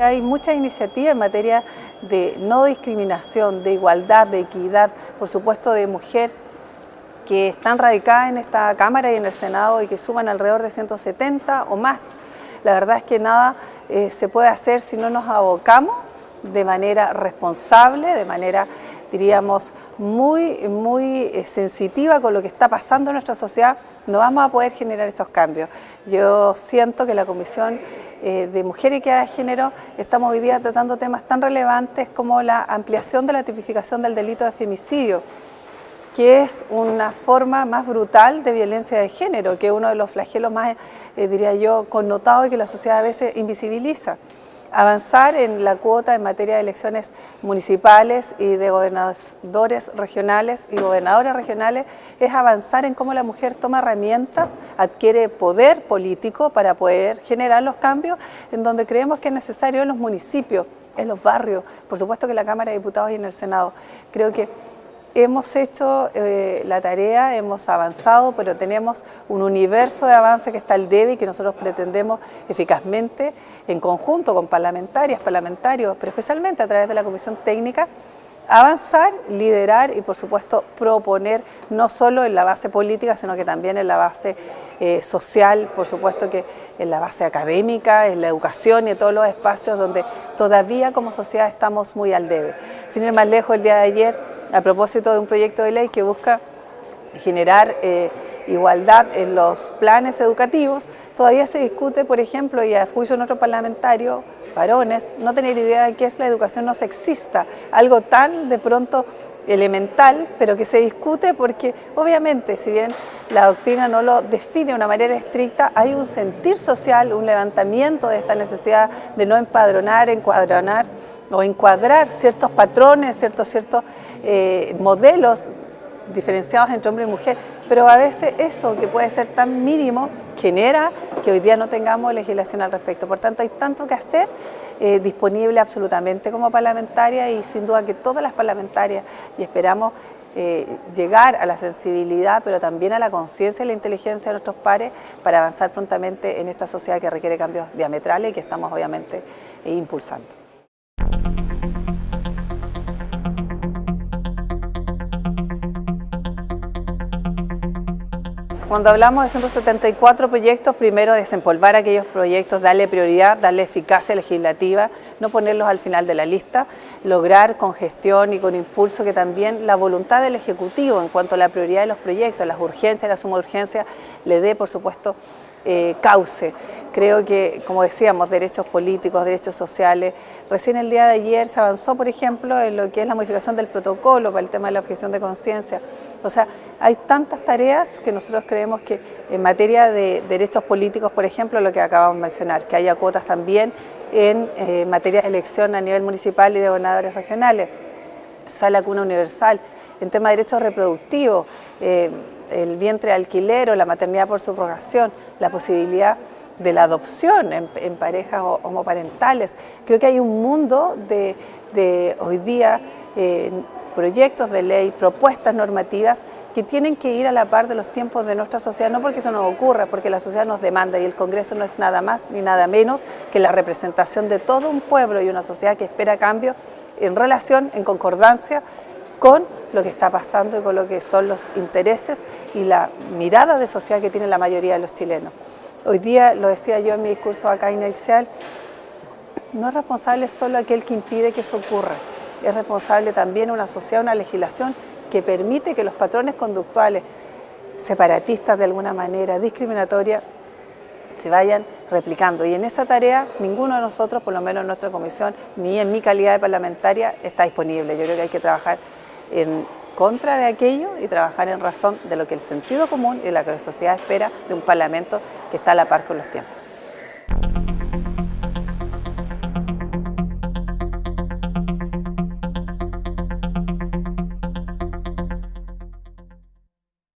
Hay muchas iniciativas en materia de no discriminación, de igualdad, de equidad, por supuesto de mujer, que están radicadas en esta Cámara y en el Senado y que suman alrededor de 170 o más. La verdad es que nada eh, se puede hacer si no nos abocamos de manera responsable, de manera, diríamos, muy, muy eh, sensitiva con lo que está pasando en nuestra sociedad, no vamos a poder generar esos cambios. Yo siento que la Comisión eh, de Mujer y Equidad de Género estamos hoy día tratando temas tan relevantes como la ampliación de la tipificación del delito de femicidio, que es una forma más brutal de violencia de género, que es uno de los flagelos más, eh, diría yo, connotados y que la sociedad a veces invisibiliza avanzar en la cuota en materia de elecciones municipales y de gobernadores regionales y gobernadoras regionales es avanzar en cómo la mujer toma herramientas, adquiere poder político para poder generar los cambios en donde creemos que es necesario en los municipios, en los barrios, por supuesto que en la Cámara de Diputados y en el Senado. Creo que Hemos hecho eh, la tarea, hemos avanzado, pero tenemos un universo de avance que está al debe y que nosotros pretendemos eficazmente, en conjunto con parlamentarias, parlamentarios, pero especialmente a través de la Comisión Técnica, avanzar, liderar y por supuesto proponer no solo en la base política, sino que también en la base eh, social, por supuesto que en la base académica, en la educación y en todos los espacios donde todavía como sociedad estamos muy al debe. Sin ir más lejos, el día de ayer a propósito de un proyecto de ley que busca generar eh, igualdad en los planes educativos, todavía se discute, por ejemplo, y a juicio de nuestro parlamentario, varones, no tener idea de qué es la educación no sexista, algo tan de pronto elemental, pero que se discute porque obviamente, si bien la doctrina no lo define de una manera estricta, hay un sentir social, un levantamiento de esta necesidad de no empadronar, encuadronar o encuadrar ciertos patrones, ciertos, ciertos eh, modelos diferenciados entre hombre y mujer, pero a veces eso que puede ser tan mínimo genera que hoy día no tengamos legislación al respecto. Por tanto, hay tanto que hacer eh, disponible absolutamente como parlamentaria y sin duda que todas las parlamentarias y esperamos eh, llegar a la sensibilidad, pero también a la conciencia y la inteligencia de nuestros pares para avanzar prontamente en esta sociedad que requiere cambios diametrales y que estamos obviamente impulsando. Cuando hablamos de 174 proyectos, primero desempolvar aquellos proyectos, darle prioridad, darle eficacia legislativa, no ponerlos al final de la lista, lograr con gestión y con impulso que también la voluntad del Ejecutivo en cuanto a la prioridad de los proyectos, las urgencias, la suma urgencia, le dé, por supuesto, eh, cauce. Creo que, como decíamos, derechos políticos, derechos sociales. Recién el día de ayer se avanzó, por ejemplo, en lo que es la modificación del protocolo para el tema de la objeción de conciencia. O sea, hay tantas tareas que nosotros creemos que en materia de derechos políticos, por ejemplo, lo que acabamos de mencionar, que haya cuotas también en eh, materia de elección a nivel municipal y de gobernadores regionales, sala cuna universal, en tema de derechos reproductivos, eh, el vientre alquiler o la maternidad por subrogación, la posibilidad de la adopción en, parejas homoparentales. Creo que hay un mundo de, hoy día eh, proyectos de ley, propuestas normativas que tienen que ir a la par de los tiempos de nuestra sociedad, no porque eso nos ocurra, porque la sociedad nos demanda y el Congreso no es nada más ni nada menos que la representación de todo un pueblo y una sociedad que espera cambio en relación, en concordancia con lo que está pasando y con lo que son los intereses y la mirada de sociedad que tiene la mayoría de los chilenos. Hoy día, lo decía yo en mi discurso acá inicial, no es responsable solo aquel que impide que eso ocurra, es responsable también una sociedad, una legislación que permite que los patrones conductuales separatistas de alguna manera, discriminatorias, se vayan replicando. Y en esa tarea ninguno de nosotros, por lo menos en nuestra comisión, ni en mi calidad de parlamentaria, está disponible. Yo creo que hay que trabajar en contra de aquello y trabajar en razón de lo que el sentido común y la que la sociedad espera de un parlamento que está a la par con los tiempos.